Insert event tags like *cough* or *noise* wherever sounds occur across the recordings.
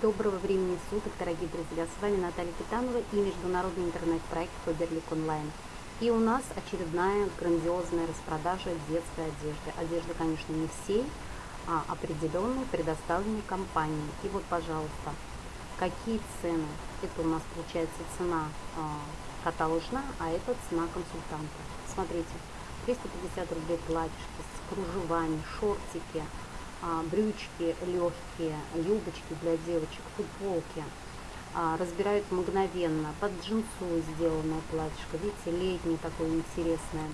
Доброго времени суток, дорогие друзья! С вами Наталья Китанова и международный интернет-проект Фаберлик Онлайн. И у нас очередная грандиозная распродажа детской одежды. Одежда, конечно, не всей, а определенной, предоставленной компанией. И вот, пожалуйста, какие цены? Это у нас получается цена э, каталожная, а это цена консультанта. Смотрите, 350 рублей платьишко с кружевами, шортики, а, брючки легкие, юбочки для девочек, футболки. А, разбирают мгновенно. Под джинсу сделанное платьишко. Видите, летнее такое интересное.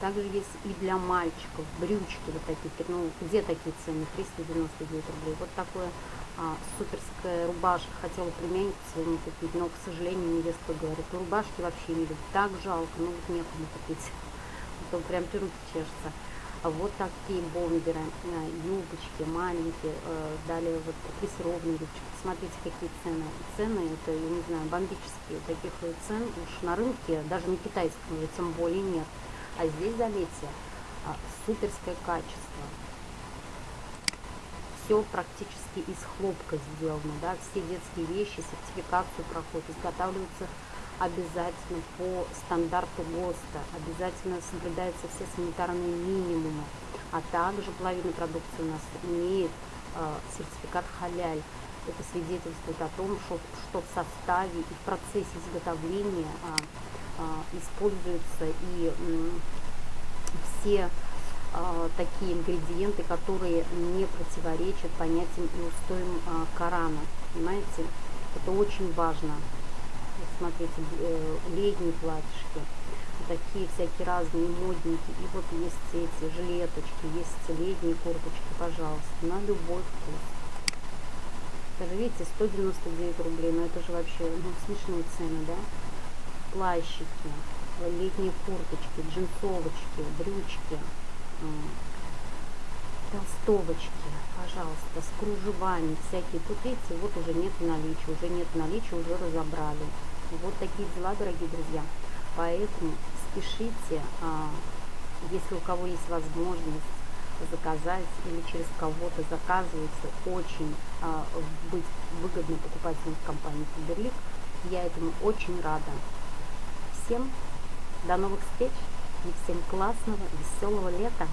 Также есть и для мальчиков брючки вот такие. Ну, где такие цены? 399 рублей. Вот такое а, суперская рубашка. Хотела племяннику своему купить, но, к сожалению, невестка говорит, рубашки вообще не любит. Так жалко, ну вот некому купить. *laughs* А то прям руки чешется. Вот такие бомберы, э, юбочки маленькие, э, далее вот плессированные юбочки. Посмотрите, какие цены. Цены, это, я не знаю, бомбические. Таких цен уж на рынке, даже на китайском, тем более нет. А здесь, заметьте, а, суперское качество. Все практически из хлопка сделано, да, все детские вещи, сертификацию проходят, изготавливаются обязательно по стандарту ГОСТа, обязательно соблюдаются все санитарные минимумы, а также половина продукции у нас имеет э, сертификат халяль. Это свидетельствует о том, что, что в составе и в процессе изготовления а, а, используются и м, все а, такие ингредиенты, которые не противоречат понятиям и устоям Корана. Понимаете? Это очень важно смотрите, э, летние платьишки, такие всякие разные модники. И вот есть эти жилеточки, есть летние курточки, пожалуйста, на любой вкус. Даже видите, 199 рублей, но это же вообще ну, смешные цены, да? Плащики, летние курточки, джинсовочки, брючки, толстовочки, пожалуйста, с кружевами всякие. Тут видите, вот уже нет наличия, уже нет наличия, уже разобрали. Вот такие дела, дорогие друзья. Поэтому спешите, а, если у кого есть возможность заказать или через кого-то заказывается, очень а, быть выгодным покупателем в компании Фаберлик. Я этому очень рада. Всем до новых встреч и всем классного, веселого лета!